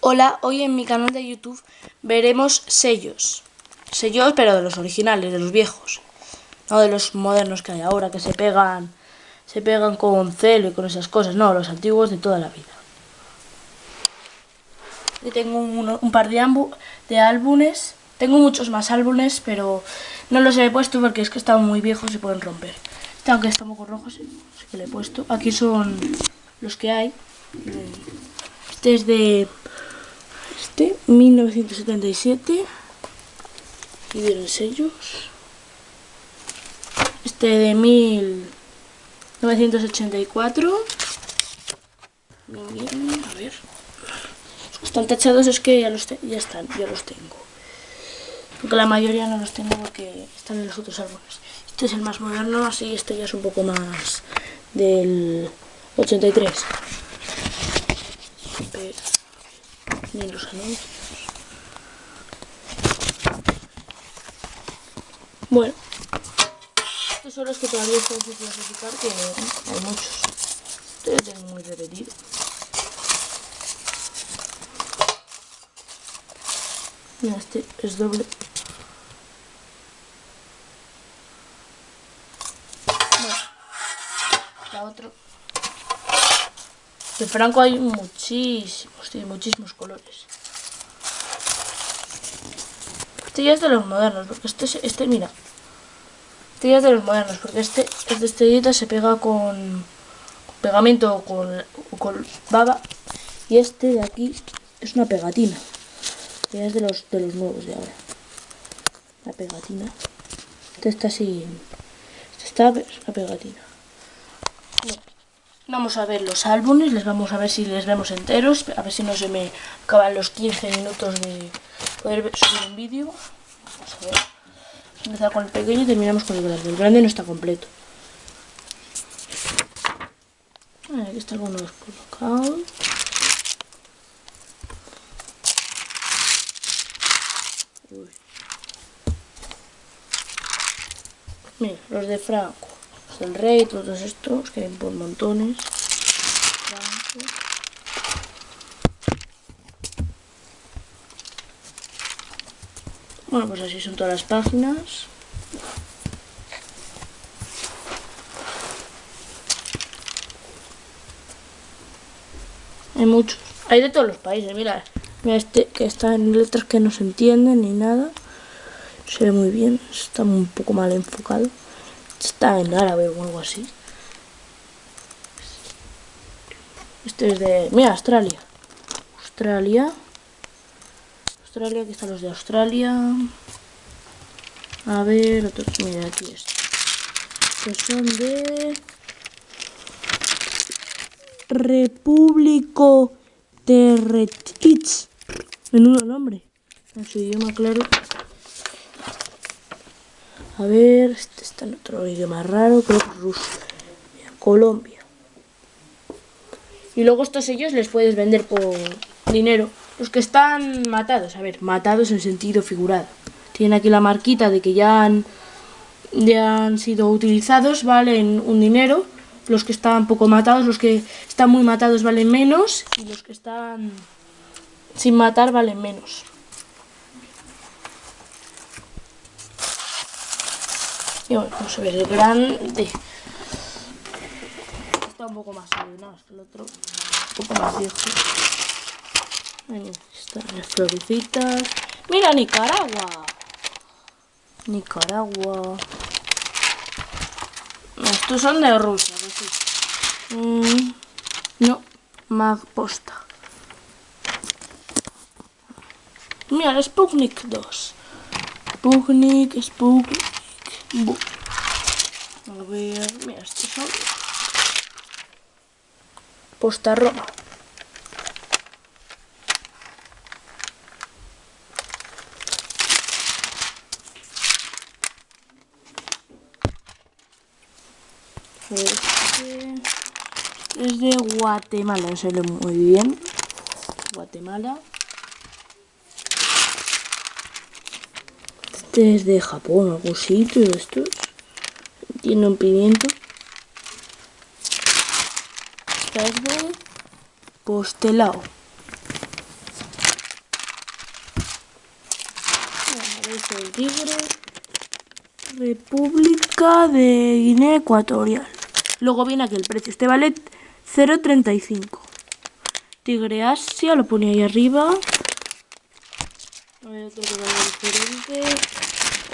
Hola, hoy en mi canal de YouTube veremos sellos. Sellos, pero de los originales, de los viejos. No de los modernos que hay ahora, que se pegan se pegan con celo y con esas cosas. No, los antiguos de toda la vida. Y tengo un, par de, álbumes. Tengo muchos más álbumes, pero no los he puesto porque es que están muy viejos y pueden romper. Este, aunque está un poco rojo, sí, que le he puesto. Aquí son los que hay. Este es de este, 1977. Y vienen sellos. Este de 1984. Bien, a ver. Están tachados, es que ya, los ya están, ya los tengo. Porque la mayoría no los tengo porque están en los otros árboles. Este es el más moderno, así este ya es un poco más del 83. Ni los anuncios. Bueno, estos son los que todavía están sin clasificar, que hay muchos. Este lo tengo muy repetido. Mira, este es doble. Bueno, la otra. De Franco hay muchísimos, tiene muchísimos colores. Este ya es de los modernos, porque este, este mira. Este ya es de los modernos, porque este es de estrellita, se pega con, pegamento o con, con baba. Y este de aquí es una pegatina. Que es de los, de los nuevos de ahora. La pegatina. Este está así. Este está una pegatina. Vamos a ver los álbumes, les vamos a ver si les vemos enteros, a ver si no se me acaban los 15 minutos de poder subir un vídeo. Vamos a ver. Empezar con el pequeño y terminamos con el grande. El grande no está completo. Aquí está alguno colocado. Mira, los de Franco el rey, todos estos, que hay por montones. Bueno, pues así son todas las páginas. Hay muchos. Hay de todos los países, mira. Mira este que está en letras que no se entienden ni nada. Se ve muy bien, está un poco mal enfocado. Está en árabe o algo así. Este es de... Mira, Australia. Australia. Australia, aquí están los de Australia. A ver, otros... Mira, aquí está. Que son de... Repúblico Terretich. Menudo nombre. En su idioma, claro. A ver, este está en otro idioma raro, creo que ruso. Colombia. Y luego estos sellos les puedes vender por dinero. Los que están matados, a ver, matados en sentido figurado. Tienen aquí la marquita de que ya han, ya han sido utilizados, valen un dinero. Los que están poco matados, los que están muy matados valen menos. Y los que están sin matar valen menos. Y bueno, vamos a ver el grande. Está un poco más ordenado que el otro. Un poco más viejo. Ahí están las florecitas. ¡Mira, Nicaragua! Nicaragua. Estos son de Rusia, ¿sí? Mm, no, más posta. Mira, el Sputnik 2. Sputnik, Sputnik. A ver, mira, estos son Posta Roma. Este es de Guatemala, se ve muy bien. Guatemala. Este es de Japón, algún sitio de estos. Tiene un pimiento. Esta es de postelao. el tigre. República de Guinea Ecuatorial. Luego viene aquí el precio. Este vale 0.35. Tigre Asia, lo pone ahí arriba. A ver, otro que vale diferente.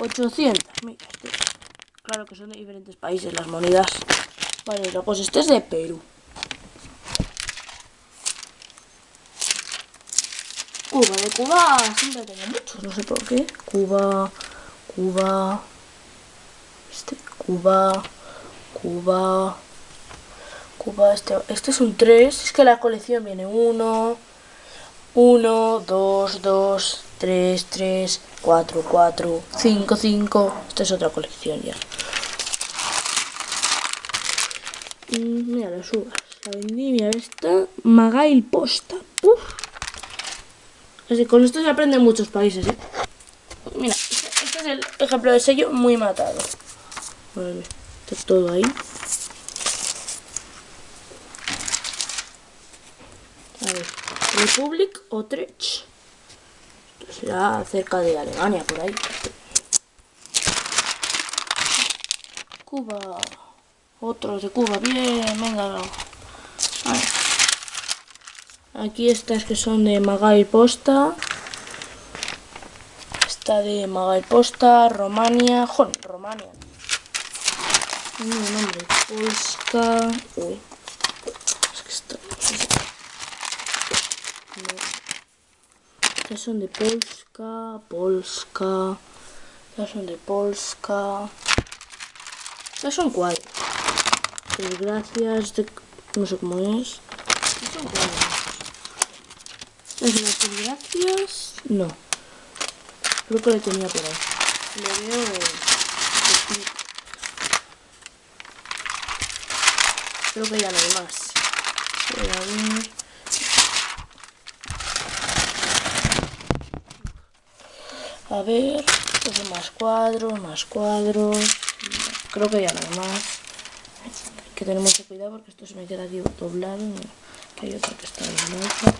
800. Mira, este. Claro que son de diferentes países las monedas. Vale, luego pues este es de Perú. Cuba, de Cuba siempre tengo muchos, no sé por qué. Cuba, Cuba, este, Cuba, Cuba, Cuba, este, este es un 3, es que la colección viene 1, 1, 2, 2, 3, 3, 4, 4, 5, 5, esta es otra colección ya. Y mira las uvas, la vendimia esta, Magail Posta, Uf. Así, con esto se aprende en muchos países, ¿eh? Mira, este, este es el ejemplo de sello muy matado. Vale, está todo ahí. A ver, Republic Utrecht. Será cerca de Alemania, por ahí. Cuba. Otros de Cuba. Bien, venga. Aquí estas que son de Magai Posta. Esta de Magai Posta, Romania. Joder, Romania. No, nombre. Polska. Uy. Es que está. No. Estas son de Polska, Polska. Estas son de Polska. Estas son cuatro. Pues gracias de. No sé cómo es. Estas son cuatro. ¿Es las gracias? No. Creo que lo tenía por ahí. Le veo... Creo que ya no hay más. Voy a ver... A ver... Estos más cuadros, más cuadros... Creo que ya no hay más. Hay que tener mucho cuidado porque esto se me queda aquí doblado. Que hay otro que está doblado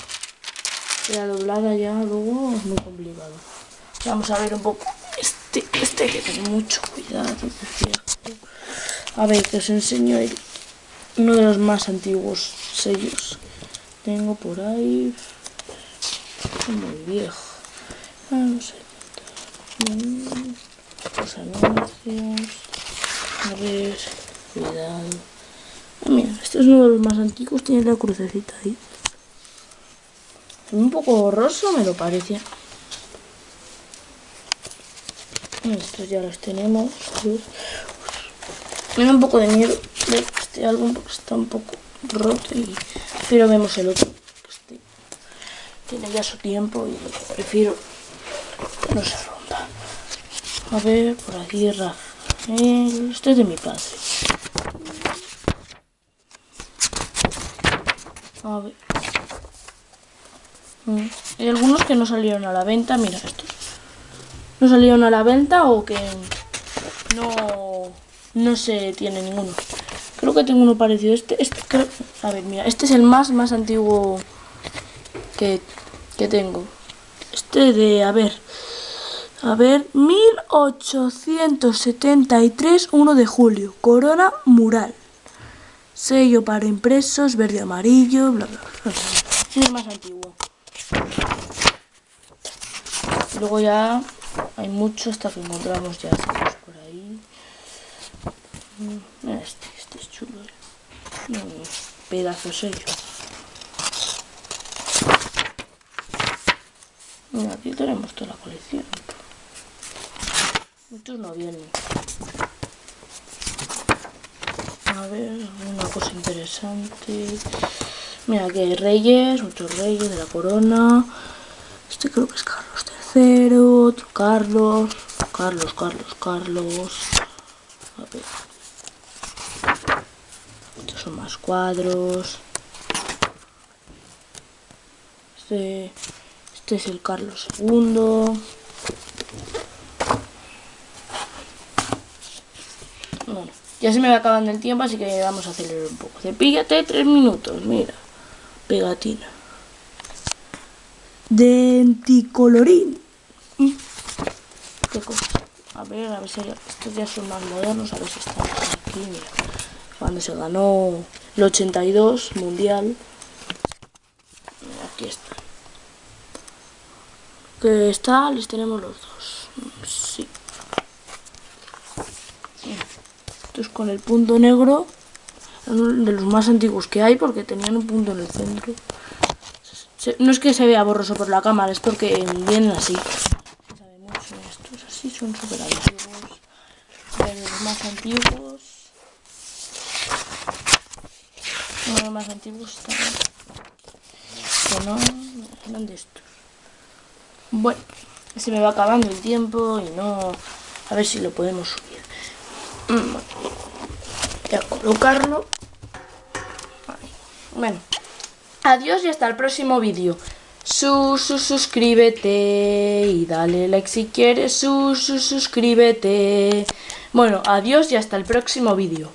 queda doblada ya luego es muy complicado. Vamos a ver un poco este este hay que tener mucho cuidado a ver que os enseño uno de los más antiguos sellos. Tengo por ahí muy viejo. Vamos los anuncios a ver cuidado ah, mira este es uno de los más antiguos tiene la crucecita ahí un poco borroso me lo parece. Estos ya los tenemos. Me da un poco de miedo de este álbum porque está un poco roto y prefiero vemos el otro. Este tiene ya su tiempo y prefiero que no. A ver, por aquí Rafael. Este es de mi padre. A ver. Mm. Hay algunos que no salieron a la venta, mira estos. No salieron a la venta o que no, no se tiene ninguno. Creo que tengo uno parecido. Este, este a ver, mira, este es el más, más antiguo que, que tengo. Este de, a ver, a ver, 1873, 1 de julio, corona mural. Sello para impresos, verde amarillo, bla bla bla. Es el más antiguo. Luego ya hay mucho hasta que encontramos ya por ahí. Mm, este, este es chulo. ¿eh? pedazo sello. Aquí tenemos toda la colección. Muchos no vienen. A ver, una cosa interesante. Mira, aquí hay reyes, muchos reyes de la corona. Este creo que es Carlos III, otro Carlos, Carlos, Carlos, Carlos. A ver. Estos son más cuadros. Este, este es el Carlos II. Bueno, ya se me va acabando el tiempo, así que vamos a acelerar un poco. Cepíllate tres minutos, mira pegatina. Denticolorín. qué cosas. A ver, a ver si estos ya son más modernos, a ver si están aquí, mira. Cuando se ganó el 82 mundial. aquí está. Que está, les tenemos los dos. Sí. Esto es con el punto negro. De los más antiguos que hay porque tenían un punto en el centro. No es que se vea borroso por la cámara, es porque vienen así. Estos así son súper antiguos. De los más antiguos. Uno de los más antiguos también. Que no, eran de estos. Bueno, se me va acabando el tiempo y no... A ver si lo podemos subir. Mm, voy a colocarlo. Bueno. Adiós y hasta el próximo vídeo. Su, su, suscríbete y dale like si quieres. Su, su, suscríbete. Bueno, adiós y hasta el próximo vídeo.